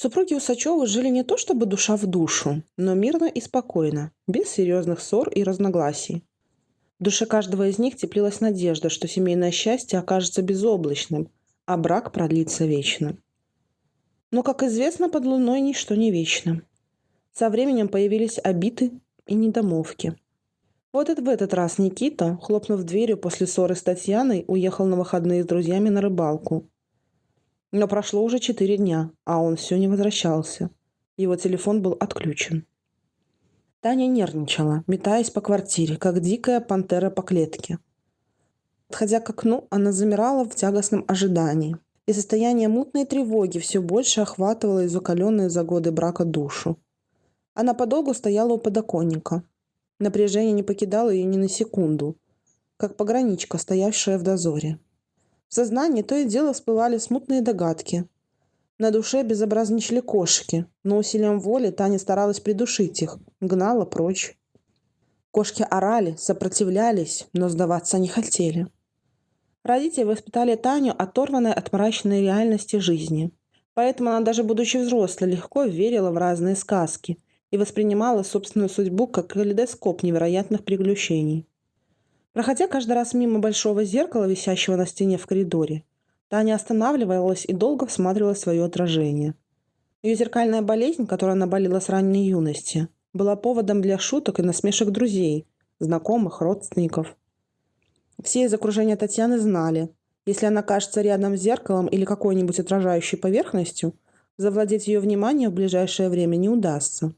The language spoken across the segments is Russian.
Супруги Усачевы жили не то чтобы душа в душу, но мирно и спокойно, без серьезных ссор и разногласий. В душе каждого из них теплилась надежда, что семейное счастье окажется безоблачным, а брак продлится вечно. Но, как известно, под луной ничто не вечно. Со временем появились обиты и недомовки. Вот и в этот раз Никита, хлопнув дверью после ссоры с Татьяной, уехал на выходные с друзьями на рыбалку. Но прошло уже четыре дня, а он все не возвращался. Его телефон был отключен. Таня нервничала, метаясь по квартире, как дикая пантера по клетке. Подходя к окну, она замирала в тягостном ожидании, и состояние мутной тревоги все больше охватывало изукаленную за годы брака душу. Она подолгу стояла у подоконника. Напряжение не покидало ее ни на секунду, как пограничка, стоявшая в дозоре. В сознании то и дело всплывали смутные догадки, на душе безобразничали кошки, но усилием воли Таня старалась придушить их, гнала прочь. Кошки орали, сопротивлялись, но сдаваться не хотели. Родители воспитали Таню, оторванной от мрачной реальности жизни. Поэтому она, даже будучи взрослой, легко верила в разные сказки и воспринимала собственную судьбу как калейдоскоп невероятных приключений. Проходя каждый раз мимо большого зеркала, висящего на стене в коридоре, Таня останавливалась и долго всматривалась в свое отражение. Ее зеркальная болезнь, которую она болела с ранней юности, была поводом для шуток и насмешек друзей, знакомых, родственников. Все из окружения Татьяны знали, если она кажется рядом с зеркалом или какой-нибудь отражающей поверхностью, завладеть ее вниманием в ближайшее время не удастся.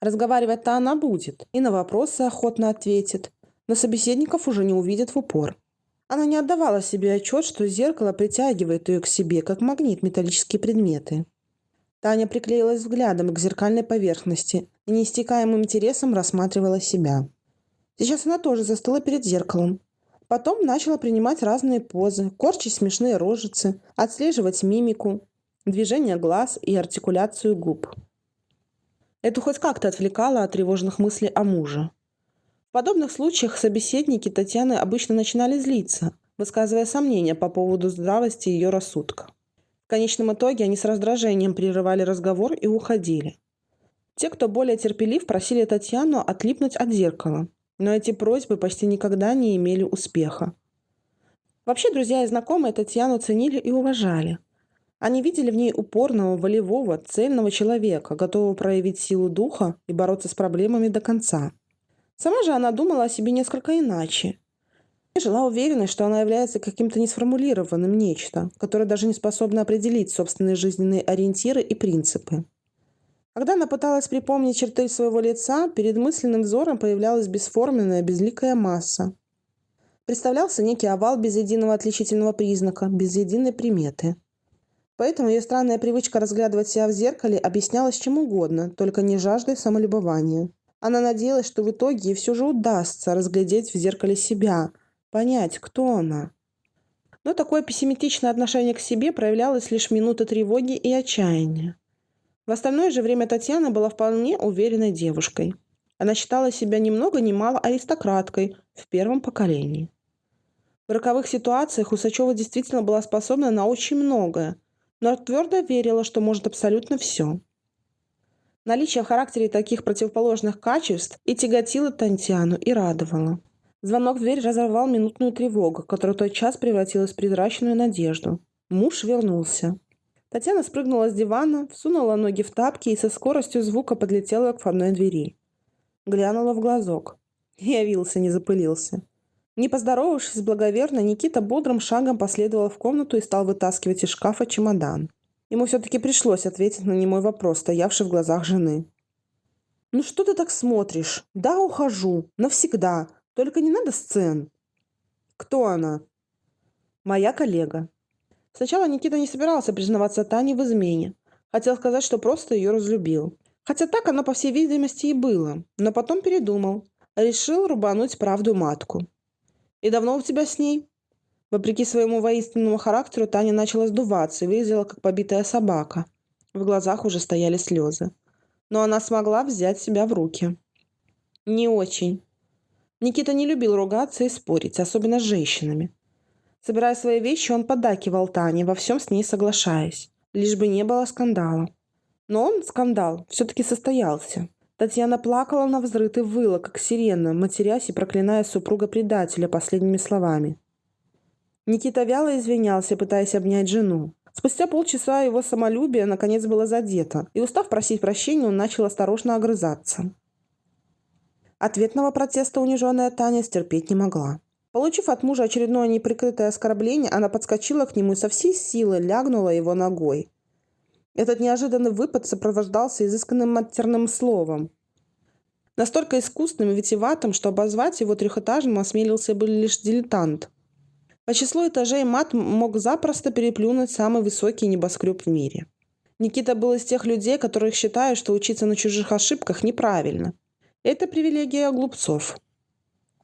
Разговаривать-то она будет, и на вопросы охотно ответит, но собеседников уже не увидит в упор. Она не отдавала себе отчет, что зеркало притягивает ее к себе, как магнит металлические предметы. Таня приклеилась взглядом к зеркальной поверхности и неистекаемым интересом рассматривала себя. Сейчас она тоже застыла перед зеркалом. Потом начала принимать разные позы, корчить смешные рожицы, отслеживать мимику, движение глаз и артикуляцию губ. Это хоть как-то отвлекало от тревожных мыслей о муже. В подобных случаях собеседники Татьяны обычно начинали злиться, высказывая сомнения по поводу здравости ее рассудка. В конечном итоге они с раздражением прерывали разговор и уходили. Те, кто более терпелив, просили Татьяну отлипнуть от зеркала, но эти просьбы почти никогда не имели успеха. Вообще друзья и знакомые Татьяну ценили и уважали. Они видели в ней упорного, волевого, цельного человека, готового проявить силу духа и бороться с проблемами до конца. Сама же она думала о себе несколько иначе. И жила уверенной, что она является каким-то несформулированным нечто, которое даже не способно определить собственные жизненные ориентиры и принципы. Когда она пыталась припомнить черты своего лица, перед мысленным взором появлялась бесформенная, безликая масса. Представлялся некий овал без единого отличительного признака, без единой приметы. Поэтому ее странная привычка разглядывать себя в зеркале объяснялась чем угодно, только не жаждой самолюбования. Она надеялась, что в итоге ей все же удастся разглядеть в зеркале себя, понять, кто она. Но такое пессимистичное отношение к себе проявлялось лишь минуты тревоги и отчаяния. В остальное же время Татьяна была вполне уверенной девушкой. Она считала себя ни много ни мало аристократкой в первом поколении. В роковых ситуациях Усачева действительно была способна на очень многое, но твердо верила, что может абсолютно все. Наличие в характере таких противоположных качеств и тяготило Тантьяну, и радовало. Звонок в дверь разорвал минутную тревогу, которая тот час превратилась в призрачную надежду. Муж вернулся. Татьяна спрыгнула с дивана, всунула ноги в тапки и со скоростью звука подлетела к входной двери. Глянула в глазок. Явился, не запылился. Не поздоровавшись благоверно, Никита бодрым шагом последовал в комнату и стал вытаскивать из шкафа чемодан. Ему все-таки пришлось ответить на немой вопрос, стоявший в глазах жены. «Ну что ты так смотришь? Да, ухожу. Навсегда. Только не надо сцен». «Кто она?» «Моя коллега». Сначала Никита не собирался признаваться Тане в измене. Хотел сказать, что просто ее разлюбил. Хотя так оно, по всей видимости, и было. Но потом передумал. Решил рубануть правду матку. «И давно у тебя с ней?» Вопреки своему воинственному характеру Таня начала сдуваться и выглядела как побитая собака. В глазах уже стояли слезы. Но она смогла взять себя в руки. Не очень. Никита не любил ругаться и спорить, особенно с женщинами. Собирая свои вещи, он поддакивал Тане, во всем с ней соглашаясь. Лишь бы не было скандала. Но он, скандал, все-таки состоялся. Татьяна плакала на взрыв и выла, как сирена, матерясь и проклиная супруга-предателя последними словами. Никита вяло извинялся, пытаясь обнять жену. Спустя полчаса его самолюбие наконец было задето, и, устав просить прощения, он начал осторожно огрызаться. Ответного протеста униженная Таня стерпеть не могла. Получив от мужа очередное неприкрытое оскорбление, она подскочила к нему и со всей силы лягнула его ногой. Этот неожиданный выпад сопровождался изысканным матерным словом. Настолько искусным и витиватым, что обозвать его трехэтажным осмелился бы лишь дилетант. По числу этажей мат мог запросто переплюнуть самый высокий небоскреб в мире. Никита был из тех людей, которых считают, что учиться на чужих ошибках неправильно. Это привилегия глупцов.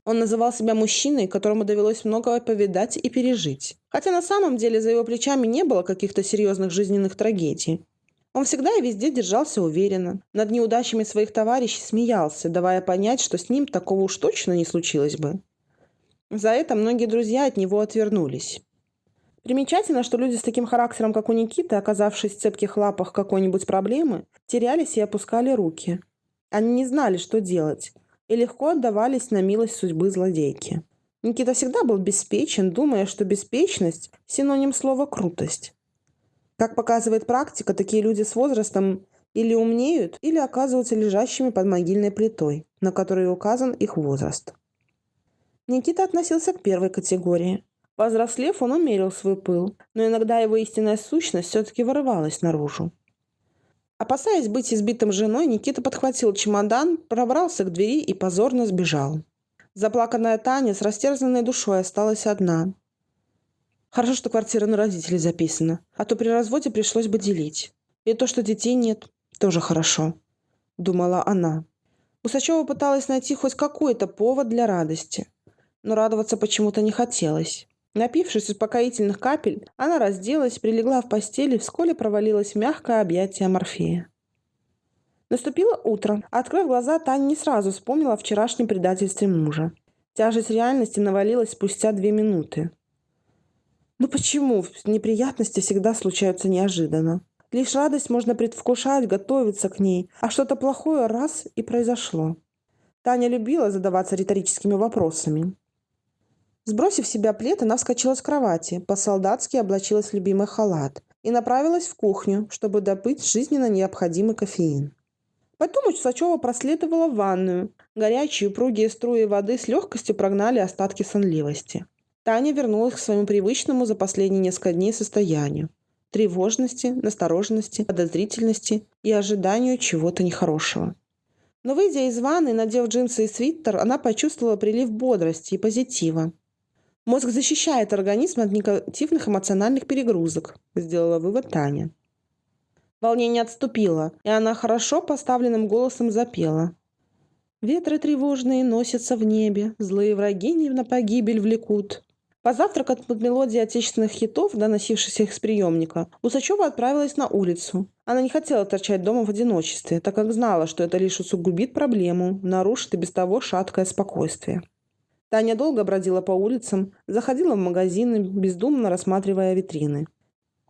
Он называл себя мужчиной, которому довелось многое повидать и пережить. Хотя на самом деле за его плечами не было каких-то серьезных жизненных трагедий. Он всегда и везде держался уверенно. Над неудачами своих товарищей смеялся, давая понять, что с ним такого уж точно не случилось бы. За это многие друзья от него отвернулись. Примечательно, что люди с таким характером, как у Никиты, оказавшись в цепких лапах какой-нибудь проблемы, терялись и опускали руки. Они не знали, что делать – и легко отдавались на милость судьбы злодейки. Никита всегда был беспечен, думая, что беспечность – синоним слова «крутость». Как показывает практика, такие люди с возрастом или умнеют, или оказываются лежащими под могильной плитой, на которой указан их возраст. Никита относился к первой категории. Повзрослев, он умерил свой пыл, но иногда его истинная сущность все-таки вырывалась наружу. Опасаясь быть избитым женой, Никита подхватил чемодан, пробрался к двери и позорно сбежал. Заплаканная Таня с растерзанной душой осталась одна. Хорошо, что квартира на родителей записана, а то при разводе пришлось бы делить. И то, что детей нет, тоже хорошо, думала она. Усачева пыталась найти хоть какой-то повод для радости, но радоваться почему-то не хотелось. Напившись успокоительных капель, она разделась, прилегла в постели и вскоре провалилась в мягкое объятие Морфея. Наступило утро. Открыв глаза, Таня не сразу вспомнила о вчерашнем предательстве мужа. Тяжесть реальности навалилась спустя две минуты. Ну почему неприятности всегда случаются неожиданно? Лишь радость можно предвкушать, готовиться к ней, а что-то плохое раз и произошло. Таня любила задаваться риторическими вопросами. Сбросив себя плед, она вскочила с кровати, по-солдатски облачилась в любимый халат и направилась в кухню, чтобы добыть жизненно необходимый кофеин. Потом Усачева проследовала в ванную. Горячие упругие струи воды с легкостью прогнали остатки сонливости. Таня вернулась к своему привычному за последние несколько дней состоянию. Тревожности, настороженности, подозрительности и ожиданию чего-то нехорошего. Но выйдя из ванны, надев джинсы и свитер, она почувствовала прилив бодрости и позитива. Мозг защищает организм от негативных эмоциональных перегрузок, сделала вывод Таня. Волнение отступило, и она хорошо поставленным голосом запела. Ветры тревожные носятся в небе, злые враги не на погибель влекут. Позавтракав под мелодией отечественных хитов, доносившихся их с приемника, Усачева отправилась на улицу. Она не хотела торчать дома в одиночестве, так как знала, что это лишь усугубит проблему, нарушит и без того шаткое спокойствие. Таня долго бродила по улицам, заходила в магазины, бездумно рассматривая витрины.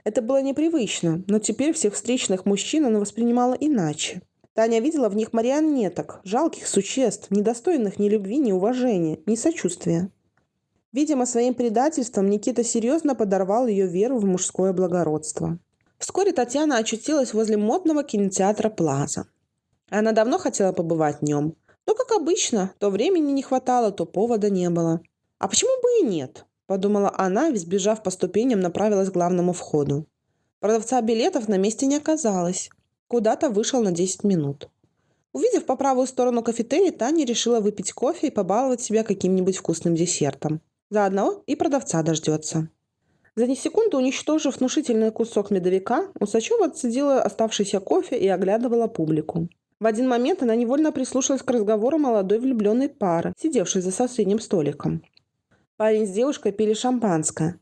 Это было непривычно, но теперь всех встречных мужчин она воспринимала иначе. Таня видела в них марионеток, жалких существ, недостойных ни любви, ни уважения, ни сочувствия. Видимо, своим предательством Никита серьезно подорвал ее веру в мужское благородство. Вскоре Татьяна очутилась возле модного кинотеатра «Плаза». Она давно хотела побывать в нем – но, как обычно, то времени не хватало, то повода не было. «А почему бы и нет?» – подумала она, сбежав по ступеням, направилась к главному входу. Продавца билетов на месте не оказалось. Куда-то вышел на 10 минут. Увидев по правую сторону кафетерий, Таня решила выпить кофе и побаловать себя каким-нибудь вкусным десертом. Заодно и продавца дождется. За не секунду уничтожив внушительный кусок медовика, Усачева отсадила оставшийся кофе и оглядывала публику. В один момент она невольно прислушалась к разговору молодой влюбленной пары, сидевшей за соседним столиком. Парень с девушкой пили шампанское.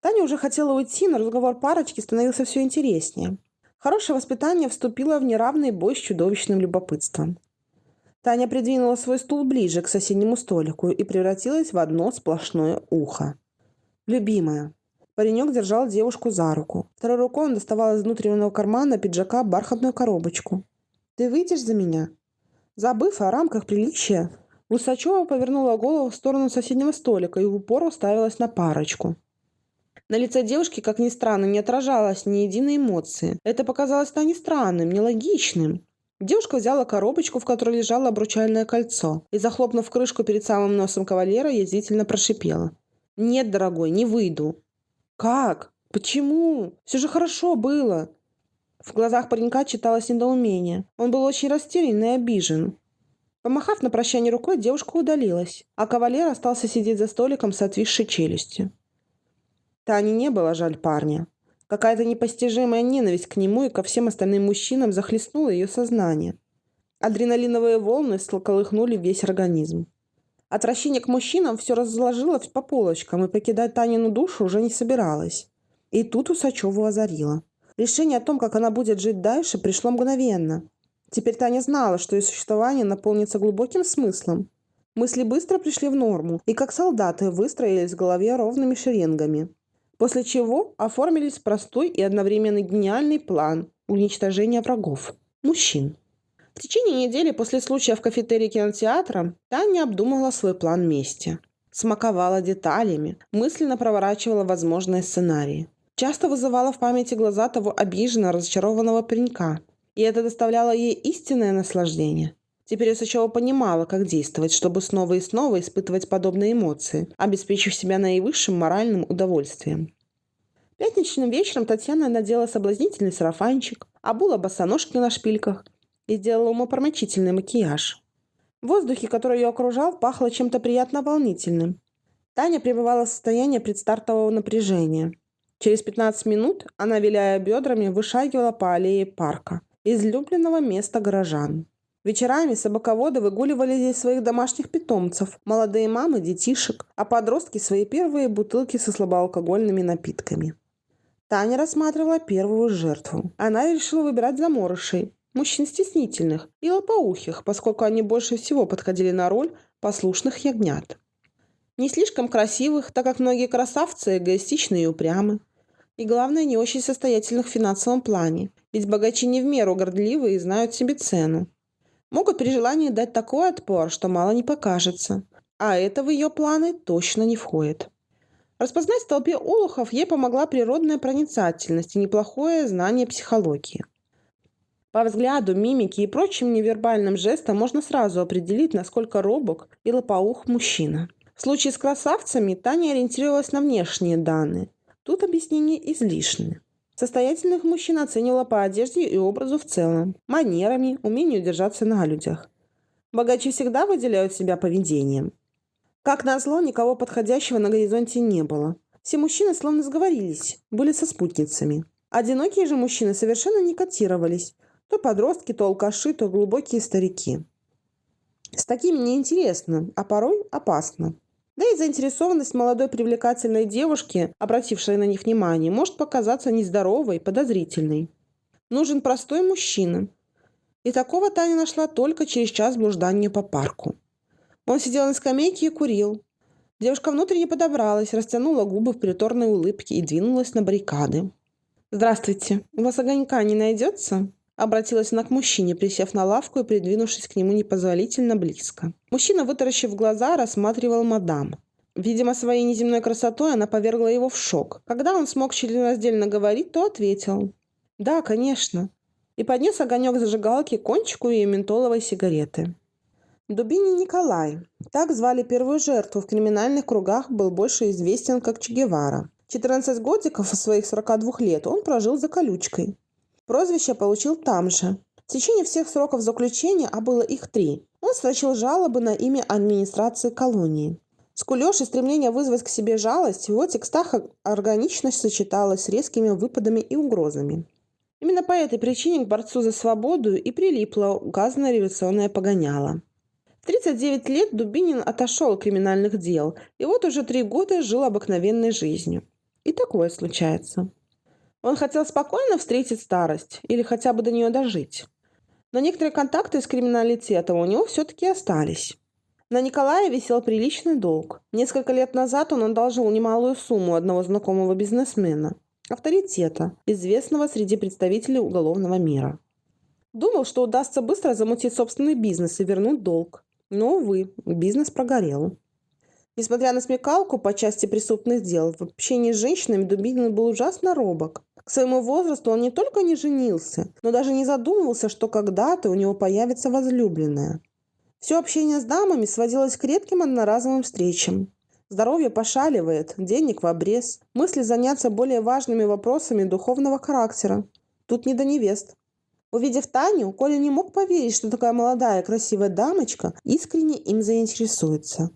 Таня уже хотела уйти, но разговор парочки становился все интереснее. Хорошее воспитание вступило в неравный бой с чудовищным любопытством. Таня придвинула свой стул ближе к соседнему столику и превратилась в одно сплошное ухо. «Любимая, Паренек держал девушку за руку. Второй рукой он доставал из внутреннего кармана пиджака бархатную коробочку. «Ты выйдешь за меня?» Забыв о рамках приличия, Усачева повернула голову в сторону соседнего столика и в упор уставилась на парочку. На лице девушки, как ни странно, не отражалось ни единой эмоции. Это показалось Тане странным, нелогичным. Девушка взяла коробочку, в которой лежало обручальное кольцо, и, захлопнув крышку перед самым носом кавалера, язвительно прошипела. «Нет, дорогой, не выйду». «Как? Почему? Все же хорошо было!» В глазах паренька читалось недоумение. Он был очень растерян и обижен. Помахав на прощание рукой, девушка удалилась, а кавалер остался сидеть за столиком с отвисшей челюстью. Тане не было жаль парня. Какая-то непостижимая ненависть к нему и ко всем остальным мужчинам захлестнула ее сознание. Адреналиновые волны сколыхнули весь организм. Отвращение к мужчинам все разложилось по полочкам и покидать Танину душу уже не собиралась. И тут Усачеву озарило. Решение о том, как она будет жить дальше, пришло мгновенно. Теперь Таня знала, что ее существование наполнится глубоким смыслом. Мысли быстро пришли в норму, и как солдаты выстроились в голове ровными шеренгами. После чего оформились простой и одновременно гениальный план уничтожения врагов – мужчин. В течение недели после случая в кафетерии кинотеатра Таня обдумывала свой план мести. Смаковала деталями, мысленно проворачивала возможные сценарии. Часто вызывала в памяти глаза того обиженного, разочарованного паренька. И это доставляло ей истинное наслаждение. Теперь Усачева понимала, как действовать, чтобы снова и снова испытывать подобные эмоции, обеспечив себя наивысшим моральным удовольствием. Пятничным вечером Татьяна надела соблазнительный сарафанчик, обула босоножки на шпильках и сделала умопромочительный макияж. В воздухе, который ее окружал, пахло чем-то приятно волнительным. Таня пребывала в состоянии предстартового напряжения. Через 15 минут она, виляя бедрами, вышагивала по аллее парка, излюбленного места горожан. Вечерами собаководы выгуливали здесь своих домашних питомцев, молодые мамы, детишек, а подростки свои первые бутылки со слабоалкогольными напитками. Таня рассматривала первую жертву. Она решила выбирать заморышей, мужчин стеснительных и лопоухих, поскольку они больше всего подходили на роль послушных ягнят. Не слишком красивых, так как многие красавцы эгоистичны и упрямы. И главное, не очень состоятельных в финансовом плане, ведь богачи не в меру гордливы и знают себе цену. Могут при желании дать такой отпор, что мало не покажется. А это в ее планы точно не входит. Распознать в толпе олухов ей помогла природная проницательность и неплохое знание психологии. По взгляду, мимике и прочим невербальным жестам можно сразу определить, насколько робок и лопоух мужчина. В случае с красавцами Таня ориентировалась на внешние данные. Тут объяснения излишни. Состоятельных мужчин оценивала по одежде и образу в целом, манерами, умению держаться на людях. Богачи всегда выделяют себя поведением. Как назло, никого подходящего на горизонте не было. Все мужчины словно сговорились, были со спутницами. Одинокие же мужчины совершенно не котировались, то подростки, то алкаши, то глубокие старики. С такими неинтересно, а порой опасно. Да и заинтересованность молодой привлекательной девушки, обратившей на них внимание, может показаться нездоровой, подозрительной. Нужен простой мужчина. И такого Таня нашла только через час блуждания по парку. Он сидел на скамейке и курил. Девушка внутренне подобралась, растянула губы в приторной улыбке и двинулась на баррикады. «Здравствуйте. У вас огонька не найдется?» Обратилась она к мужчине, присев на лавку и придвинувшись к нему непозволительно близко. Мужчина, вытаращив глаза, рассматривал мадам. Видимо, своей неземной красотой она повергла его в шок. Когда он смог членораздельно говорить, то ответил. «Да, конечно». И поднес огонек зажигалки к кончику ее ментоловой сигареты. Дубини Николай, так звали первую жертву в криминальных кругах, был больше известен как Че Гевара. 14 годиков из своих 42 лет он прожил за колючкой. Прозвище получил там же. В течение всех сроков заключения, а было их три, он строчил жалобы на имя администрации колонии. Скулеж и стремление вызвать к себе жалость в его текстах органично сочеталось с резкими выпадами и угрозами. Именно по этой причине к борцу за свободу и прилипло указанное революционное погоняло. В 39 лет Дубинин отошел от криминальных дел и вот уже три года жил обыкновенной жизнью. И такое случается. Он хотел спокойно встретить старость или хотя бы до нее дожить. Но некоторые контакты с криминалитетом у него все-таки остались. На Николая висел приличный долг. Несколько лет назад он одолжил немалую сумму одного знакомого бизнесмена, авторитета, известного среди представителей уголовного мира. Думал, что удастся быстро замутить собственный бизнес и вернуть долг. Но, увы, бизнес прогорел. Несмотря на смекалку по части преступных дел, в общении с женщинами Дубинин был ужасно робок. К своему возрасту он не только не женился, но даже не задумывался, что когда-то у него появится возлюбленная. Все общение с дамами сводилось к редким одноразовым встречам. Здоровье пошаливает, денег в обрез, мысли заняться более важными вопросами духовного характера. Тут не до невест. Увидев Таню, Коля не мог поверить, что такая молодая красивая дамочка искренне им заинтересуется.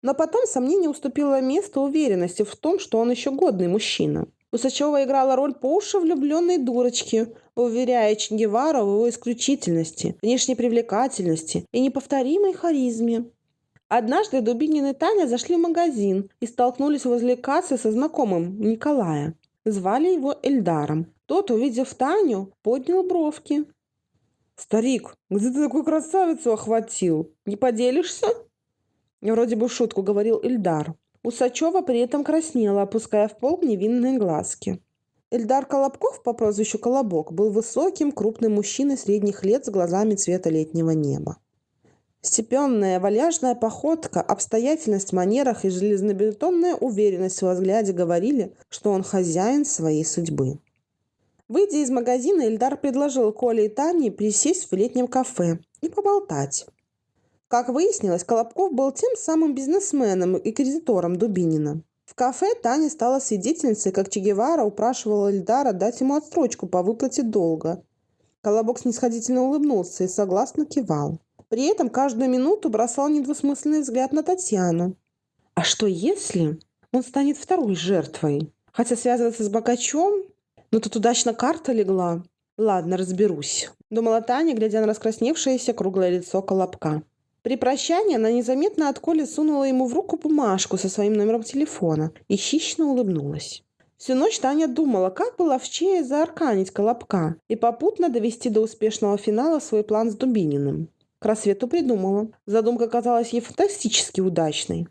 Но потом сомнение уступило место уверенности в том, что он еще годный мужчина. Усачева играла роль по уши влюбленной дурочки, уверяя Че в его исключительности, внешней привлекательности и неповторимой харизме. Однажды Дубинин и Таня зашли в магазин и столкнулись возле кассы со знакомым Николая. Звали его Эльдаром. Тот, увидев Таню, поднял бровки. «Старик, где ты такую красавицу охватил? Не поделишься?» Вроде бы шутку говорил Ильдар. Усачева при этом краснела, опуская в пол невинные глазки. Эльдар Колобков по прозвищу Колобок был высоким, крупным мужчиной средних лет с глазами цвета летнего неба. Степенная, вальяжная походка, обстоятельность в манерах и железнобетонная уверенность в взгляде говорили, что он хозяин своей судьбы. Выйдя из магазина, Эльдар предложил Коле и Тане присесть в летнем кафе и поболтать. Как выяснилось, Колобков был тем самым бизнесменом и кредитором Дубинина. В кафе Таня стала свидетельницей, как Че Гевара упрашивала Эльдара дать ему отстрочку по выплате долга. Колобок снисходительно улыбнулся и согласно кивал. При этом каждую минуту бросал недвусмысленный взгляд на Татьяну. А что если он станет второй жертвой? Хотя связываться с богачом? Ну тут удачно карта легла. Ладно, разберусь. Думала Таня, глядя на раскрасневшееся круглое лицо Колобка. При прощании она незаметно от Коли сунула ему в руку бумажку со своим номером телефона и хищно улыбнулась. Всю ночь Таня думала, как бы ловчее заарканить Колобка и попутно довести до успешного финала свой план с Дубининым. К рассвету придумала. Задумка казалась ей фантастически удачной.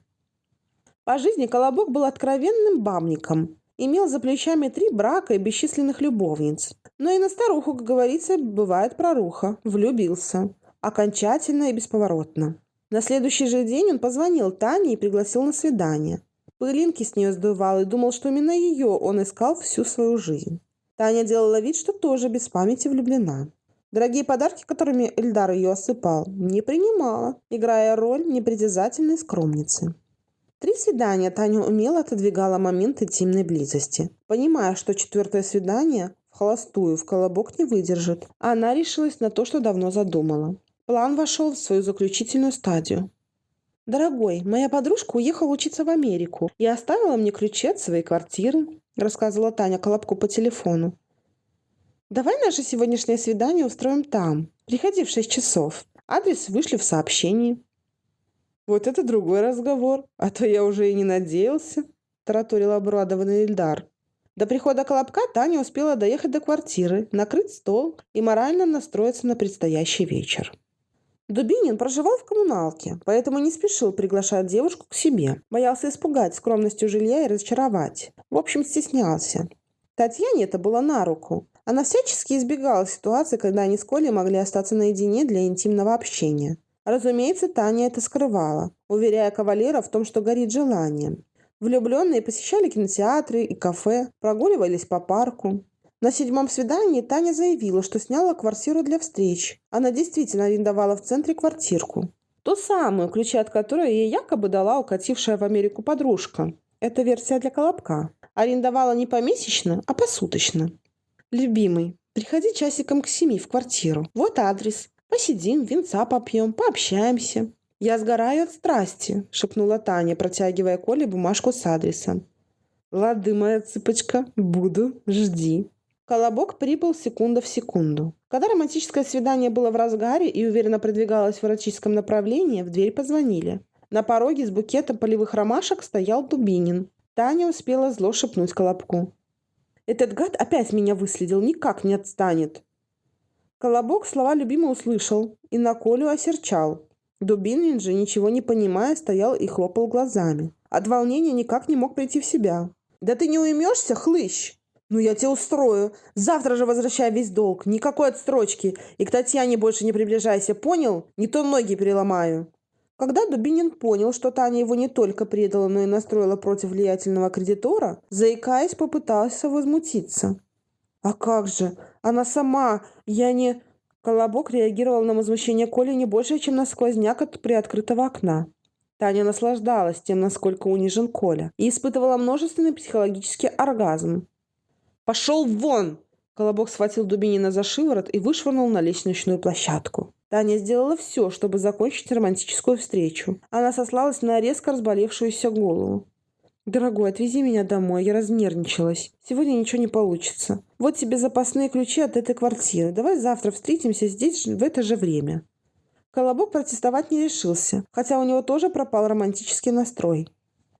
По жизни Колобок был откровенным бабником. Имел за плечами три брака и бесчисленных любовниц. Но и на старуху, как говорится, бывает проруха. Влюбился окончательно и бесповоротно. На следующий же день он позвонил Тане и пригласил на свидание. Пылинки с нее сдувал и думал, что именно ее он искал всю свою жизнь. Таня делала вид, что тоже без памяти влюблена. Дорогие подарки, которыми Эльдар ее осыпал, не принимала, играя роль непритязательной скромницы. Три свидания Таня умело отодвигала момент интимной близости, понимая, что четвертое свидание в холостую в колобок не выдержит. Она решилась на то, что давно задумала. План вошел в свою заключительную стадию. «Дорогой, моя подружка уехала учиться в Америку и оставила мне ключи от своей квартиры», рассказывала Таня Колобку по телефону. «Давай наше сегодняшнее свидание устроим там. Приходи в шесть часов. Адрес вышли в сообщении». «Вот это другой разговор, а то я уже и не надеялся», тараторил обрадованный Ильдар. До прихода Колобка Таня успела доехать до квартиры, накрыть стол и морально настроиться на предстоящий вечер. Дубинин проживал в коммуналке, поэтому не спешил приглашать девушку к себе. Боялся испугать скромностью жилья и разочаровать. В общем, стеснялся. Татьяне это было на руку. Она всячески избегала ситуации, когда они с Колей могли остаться наедине для интимного общения. Разумеется, Таня это скрывала, уверяя кавалера в том, что горит желанием. Влюбленные посещали кинотеатры и кафе, прогуливались по парку. На седьмом свидании Таня заявила, что сняла квартиру для встреч. Она действительно арендовала в центре квартирку. Ту самую, ключи от которой ей якобы дала укатившая в Америку подружка. Это версия для Колобка. Арендовала не помесячно, а посуточно. «Любимый, приходи часиком к семи в квартиру. Вот адрес. Посидим, винца попьем, пообщаемся». «Я сгораю от страсти», — шепнула Таня, протягивая Коле бумажку с адресом. «Лады, моя цыпочка, буду, жди». Колобок прибыл секунда в секунду. Когда романтическое свидание было в разгаре и уверенно продвигалось в эротическом направлении, в дверь позвонили. На пороге с букетом полевых ромашек стоял Дубинин. Таня успела зло шепнуть Колобку. «Этот гад опять меня выследил, никак не отстанет!» Колобок слова любимого услышал и на Колю осерчал. Дубинин же, ничего не понимая, стоял и хлопал глазами. От волнения никак не мог прийти в себя. «Да ты не уймешься, хлыщ?» «Ну, я тебе устрою. Завтра же возвращай весь долг. Никакой отстрочки. И к Татьяне больше не приближайся, понял? Не то ноги переломаю». Когда Дубинин понял, что Таня его не только предала, но и настроила против влиятельного кредитора, заикаясь, попытался возмутиться. «А как же? Она сама! Я не...» Колобок реагировал на возмущение Коли не больше, чем на сквозняк от приоткрытого окна. Таня наслаждалась тем, насколько унижен Коля, и испытывала множественный психологический оргазм. «Пошел вон!» Колобок схватил Дубинина за шиворот и вышвырнул на лестничную площадку. Таня сделала все, чтобы закончить романтическую встречу. Она сослалась на резко разболевшуюся голову. «Дорогой, отвези меня домой, я разнервничалась. Сегодня ничего не получится. Вот тебе запасные ключи от этой квартиры. Давай завтра встретимся здесь в это же время». Колобок протестовать не решился, хотя у него тоже пропал романтический настрой.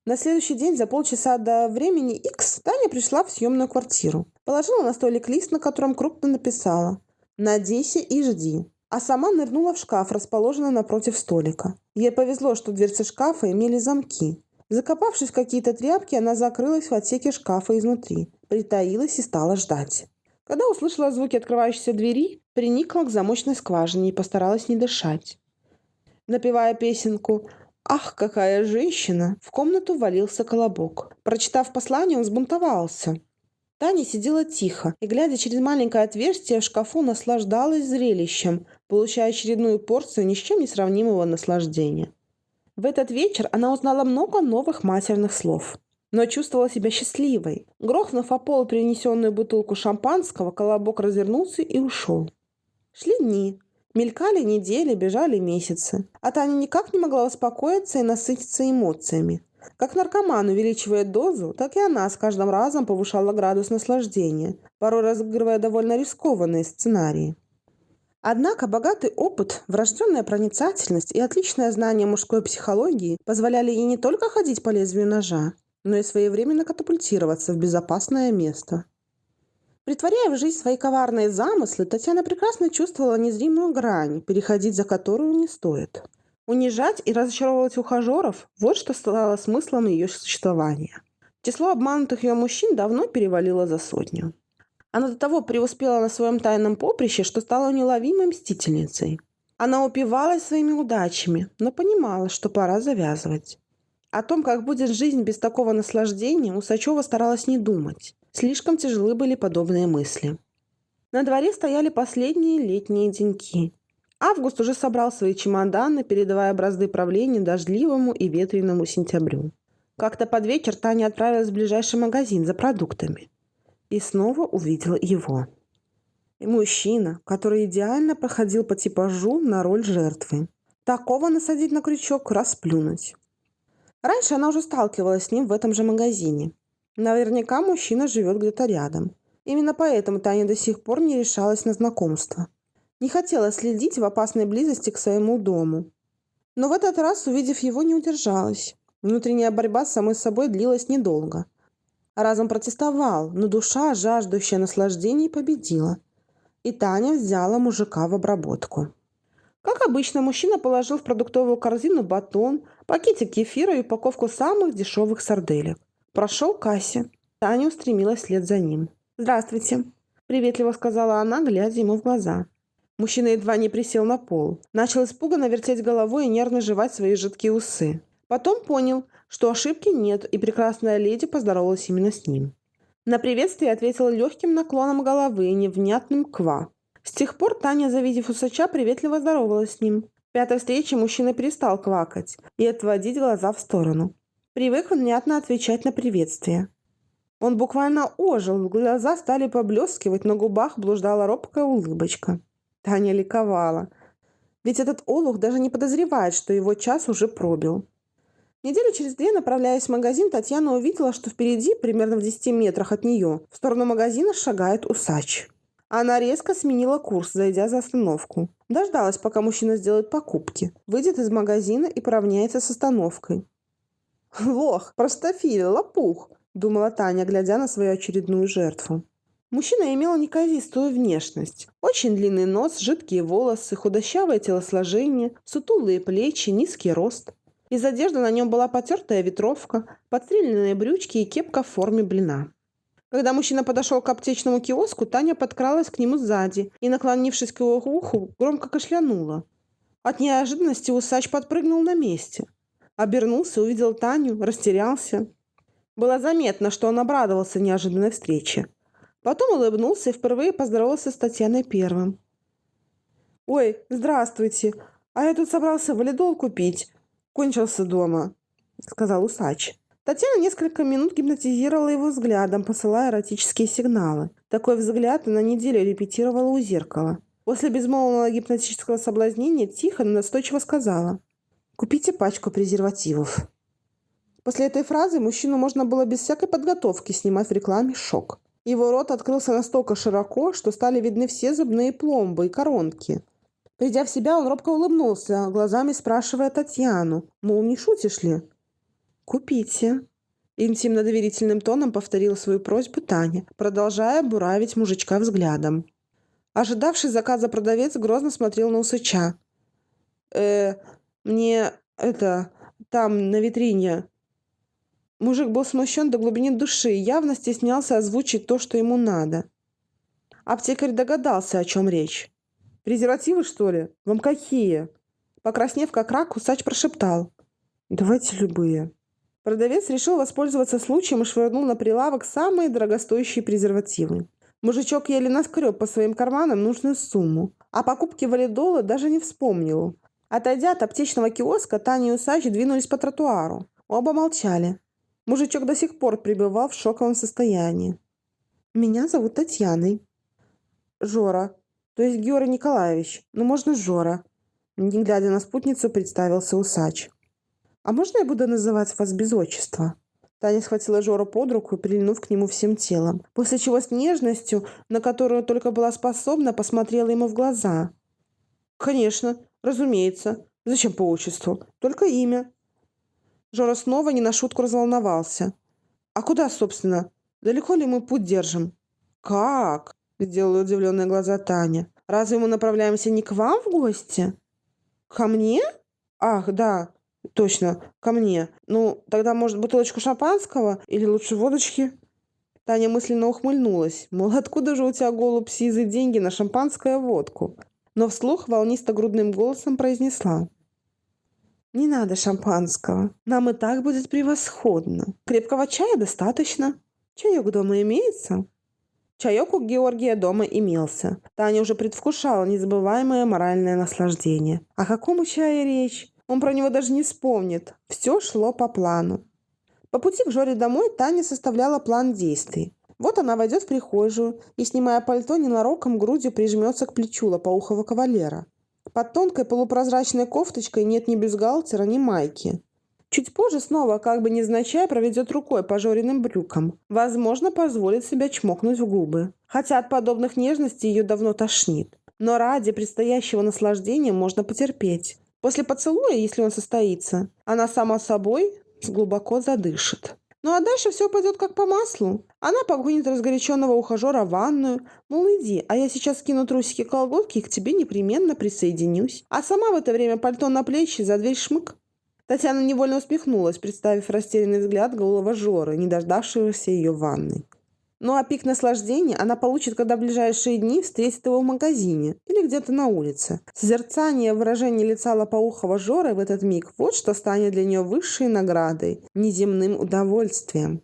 На следующий день за полчаса до времени X Таня пришла в съемную квартиру. Положила на столик лист, на котором крупно написала «Надейся и жди» а сама нырнула в шкаф, расположенный напротив столика. Ей повезло, что дверцы шкафа имели замки. Закопавшись в какие-то тряпки, она закрылась в отсеке шкафа изнутри, притаилась и стала ждать. Когда услышала звуки открывающейся двери, приникла к замочной скважине и постаралась не дышать. Напевая песенку «Ах, какая женщина!» в комнату валился колобок. Прочитав послание, он взбунтовался. Таня сидела тихо и, глядя через маленькое отверстие в шкафу, наслаждалась зрелищем, получая очередную порцию ни с чем не сравнимого наслаждения. В этот вечер она узнала много новых матерных слов, но чувствовала себя счастливой. Грохнув о пол принесенную бутылку шампанского, колобок развернулся и ушел. Шли дни. Мелькали недели, бежали месяцы. А Таня никак не могла успокоиться и насытиться эмоциями. Как наркоман увеличивает дозу, так и она с каждым разом повышала градус наслаждения, порой разыгрывая довольно рискованные сценарии. Однако богатый опыт, врожденная проницательность и отличное знание мужской психологии позволяли ей не только ходить по лезвию ножа, но и своевременно катапультироваться в безопасное место. Притворяя в жизнь свои коварные замыслы, Татьяна прекрасно чувствовала незримую грань, переходить за которую не стоит. Унижать и разочаровывать ухажеров – вот что стало смыслом ее существования. Число обманутых ее мужчин давно перевалило за сотню. Она до того преуспела на своем тайном поприще, что стала неуловимой мстительницей. Она упивалась своими удачами, но понимала, что пора завязывать. О том, как будет жизнь без такого наслаждения, Усачева старалась не думать. Слишком тяжелы были подобные мысли. На дворе стояли последние летние деньки. Август уже собрал свои чемоданы, передавая бразды правления дождливому и ветреному сентябрю. Как-то под вечер Таня отправилась в ближайший магазин за продуктами. И снова увидела его. И мужчина, который идеально проходил по типажу на роль жертвы. Такого насадить на крючок, расплюнуть. Раньше она уже сталкивалась с ним в этом же магазине. Наверняка мужчина живет где-то рядом. Именно поэтому Таня до сих пор не решалась на знакомство. Не хотела следить в опасной близости к своему дому. Но в этот раз, увидев его, не удержалась. Внутренняя борьба с самой собой длилась недолго. Разум протестовал, но душа, жаждущая наслаждений, победила. И Таня взяла мужика в обработку. Как обычно, мужчина положил в продуктовую корзину батон, пакетик кефира и упаковку самых дешевых сарделек. Прошел к кассе. Таня устремилась вслед за ним. «Здравствуйте», – приветливо сказала она, глядя ему в глаза. Мужчина едва не присел на пол. Начал испуганно вертеть головой и нервно жевать свои жидкие усы. Потом понял, что ошибки нет, и прекрасная леди поздоровалась именно с ним. На приветствие ответила легким наклоном головы и невнятным «ква». С тех пор Таня, завидев усача, приветливо здоровалась с ним. В пятой встрече мужчина перестал квакать и отводить глаза в сторону. Привык внятно отвечать на приветствие. Он буквально ожил, глаза стали поблескивать, на губах блуждала робкая улыбочка. Таня ликовала. Ведь этот олух даже не подозревает, что его час уже пробил. Неделю через две, направляясь в магазин, Татьяна увидела, что впереди, примерно в 10 метрах от нее, в сторону магазина шагает усач. Она резко сменила курс, зайдя за остановку. Дождалась, пока мужчина сделает покупки, выйдет из магазина и поравняется с остановкой. «Лох, простофиль, лопух!» – думала Таня, глядя на свою очередную жертву. Мужчина имел неказистую внешность. Очень длинный нос, жидкие волосы, худощавое телосложение, сутулые плечи, низкий рост. Из одежды на нем была потертая ветровка, подстреленные брючки и кепка в форме блина. Когда мужчина подошел к аптечному киоску, Таня подкралась к нему сзади и, наклонившись к его уху, громко кашлянула. От неожиданности усач подпрыгнул на месте. Обернулся, увидел Таню, растерялся. Было заметно, что он обрадовался неожиданной встрече. Потом улыбнулся и впервые поздоровался с Татьяной первым. «Ой, здравствуйте! А я тут собрался валидол купить. Кончился дома», — сказал усач. Татьяна несколько минут гипнотизировала его взглядом, посылая эротические сигналы. Такой взгляд она неделю репетировала у зеркала. После безмолвного гипнотического соблазнения тихо, но настойчиво сказала «Купите пачку презервативов». После этой фразы мужчину можно было без всякой подготовки снимать в рекламе шок. Его рот открылся настолько широко, что стали видны все зубные пломбы и коронки. Придя в себя, он робко улыбнулся, глазами спрашивая Татьяну, мол, не шутишь ли? «Купите». Интимно-доверительным тоном повторила свою просьбу Таня, продолжая буравить мужичка взглядом. Ожидавший заказа продавец грозно смотрел на усача. «Э, мне это, там, на витрине». Мужик был смущен до глубины души и явно стеснялся озвучить то, что ему надо. Аптекарь догадался, о чем речь. «Презервативы, что ли? Вам какие?» Покраснев как рак, усач прошептал. «Давайте любые». Продавец решил воспользоваться случаем и швырнул на прилавок самые дорогостоящие презервативы. Мужичок еле наскреб по своим карманам нужную сумму. О покупке валидола даже не вспомнил. Отойдя от аптечного киоска, Таня и Усач двинулись по тротуару. Оба молчали. Мужичок до сих пор пребывал в шоковом состоянии. «Меня зовут Татьяной». «Жора. То есть Георгий Николаевич. Ну, можно Жора». Не глядя на спутницу, представился Усач. «А можно я буду называть вас без отчества?» Таня схватила Жору под руку, прильнув к нему всем телом, после чего с нежностью, на которую только была способна, посмотрела ему в глаза. «Конечно, разумеется. Зачем по отчеству? Только имя». Жора снова не на шутку разволновался. «А куда, собственно? Далеко ли мы путь держим?» «Как?» – сделала удивленные глаза Таня. «Разве мы направляемся не к вам в гости?» «Ко мне? Ах, да. Точно, ко мне. Ну, тогда, может, бутылочку шампанского или лучше водочки? Таня мысленно ухмыльнулась. Мол, откуда же у тебя, голубь, сизы деньги на шампанское водку? Но вслух волнисто-грудным голосом произнесла. «Не надо шампанского. Нам и так будет превосходно. Крепкого чая достаточно. Чаек дома имеется?» Чаек у Георгия дома имелся. Таня уже предвкушала незабываемое моральное наслаждение. О каком чае речь? Он про него даже не вспомнит. Все шло по плану. По пути к Жоре домой Таня составляла план действий. Вот она войдет в прихожую и, снимая пальто, ненароком грудью прижмется к плечу лопоухого кавалера. Под тонкой полупрозрачной кофточкой нет ни бюстгальтера, ни майки. Чуть позже снова, как бы невзначай, проведет рукой по Жориным брюкам. Возможно, позволит себя чмокнуть в губы. Хотя от подобных нежностей ее давно тошнит. Но ради предстоящего наслаждения можно потерпеть. После поцелуя, если он состоится, она сама собой глубоко задышит. Ну а дальше все пойдет как по маслу. Она погонит разгоряченного ухажера в ванную. Мол, иди, а я сейчас скину трусики колготки и к тебе непременно присоединюсь. А сама в это время пальто на плечи, за дверь шмык. Татьяна невольно усмехнулась, представив растерянный взгляд голого Жоры, не дождавшегося ее в ванной. Ну а пик наслаждения она получит, когда в ближайшие дни встретит его в магазине или где-то на улице. Созерцание выражения лица лопоухого Жоры в этот миг – вот что станет для нее высшей наградой, неземным удовольствием.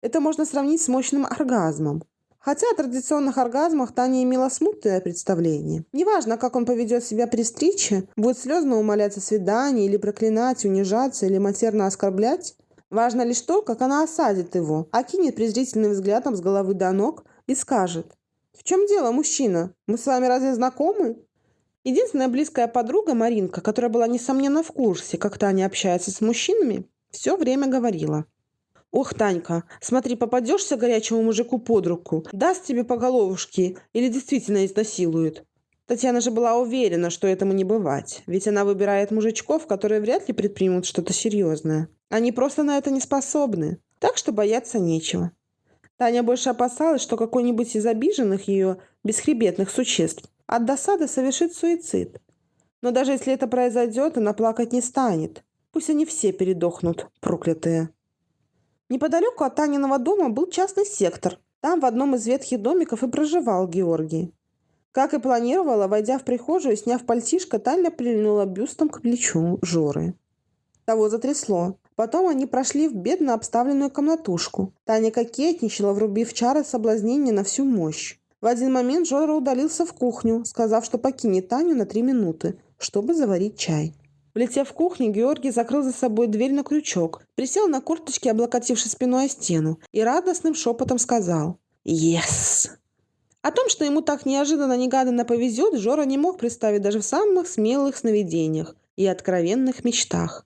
Это можно сравнить с мощным оргазмом. Хотя о традиционных оргазмах Таня имела смутное представление. Неважно, как он поведет себя при встрече, будет слезно умолять о свидании или проклинать, унижаться или матерно оскорблять, Важно лишь то, как она осадит его, окинет презрительным взглядом с головы до ног и скажет. «В чем дело, мужчина? Мы с вами разве знакомы?» Единственная близкая подруга, Маринка, которая была несомненно в курсе, как Таня общается с мужчинами, все время говорила. «Ох, Танька, смотри, попадешься горячему мужику под руку, даст тебе по головушке или действительно изнасилует». Татьяна же была уверена, что этому не бывать, ведь она выбирает мужичков, которые вряд ли предпримут что-то серьезное. Они просто на это не способны, так что бояться нечего. Таня больше опасалась, что какой-нибудь из обиженных ее бесхребетных существ от досады совершит суицид. Но даже если это произойдет, она плакать не станет. Пусть они все передохнут, проклятые. Неподалеку от Таниного дома был частный сектор. Там в одном из ветхих домиков и проживал Георгий. Как и планировала, войдя в прихожую сняв пальтишко, Таня прильнула бюстом к плечу Жоры. Того затрясло. Потом они прошли в бедно обставленную комнатушку. Таня кокетничала, врубив чары соблазнения на всю мощь. В один момент Жора удалился в кухню, сказав, что покинет Таню на три минуты, чтобы заварить чай. Влетев в кухню, Георгий закрыл за собой дверь на крючок, присел на курточке, облокотившись спиной о стену, и радостным шепотом сказал «Yes!». О том, что ему так неожиданно-негаданно повезет, Жора не мог представить даже в самых смелых сновидениях и откровенных мечтах.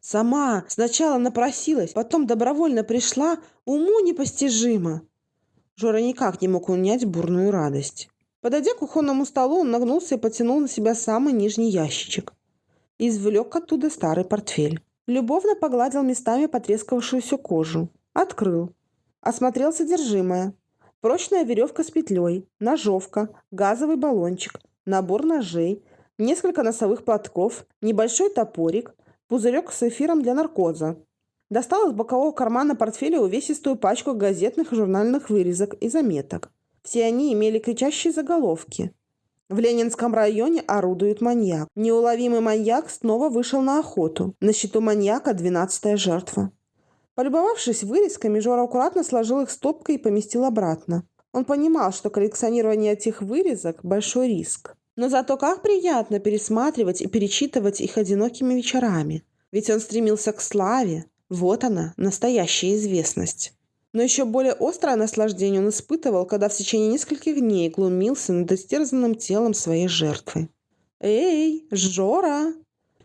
Сама сначала напросилась, потом добровольно пришла, уму непостижимо. Жора никак не мог унять бурную радость. Подойдя к кухонному столу, он нагнулся и потянул на себя самый нижний ящичек. Извлек оттуда старый портфель. Любовно погладил местами потрескавшуюся кожу. Открыл. Осмотрел содержимое. Прочная веревка с петлей, ножовка, газовый баллончик, набор ножей, несколько носовых платков, небольшой топорик – пузырек с эфиром для наркоза. Достал из бокового кармана портфеля увесистую пачку газетных и журнальных вырезок и заметок. Все они имели кричащие заголовки. В Ленинском районе орудует маньяк. Неуловимый маньяк снова вышел на охоту. На счету маньяка двенадцатая жертва. Полюбовавшись вырезками, Жора аккуратно сложил их стопкой и поместил обратно. Он понимал, что коллекционирование этих вырезок – большой риск. Но зато как приятно пересматривать и перечитывать их одинокими вечерами. Ведь он стремился к славе. Вот она, настоящая известность. Но еще более острое наслаждение он испытывал, когда в течение нескольких дней глумился над истерзанным телом своей жертвы. «Эй, Жора!»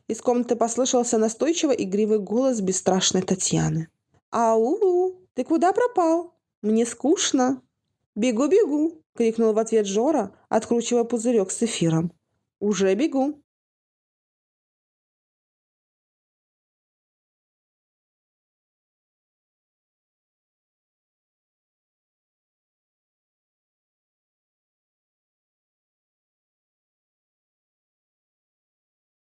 Из комнаты послышался настойчиво игривый голос бесстрашной Татьяны. «Ау, ты куда пропал? Мне скучно. Бегу-бегу!» — крикнул в ответ Жора, откручивая пузырек с эфиром. «Уже бегу!»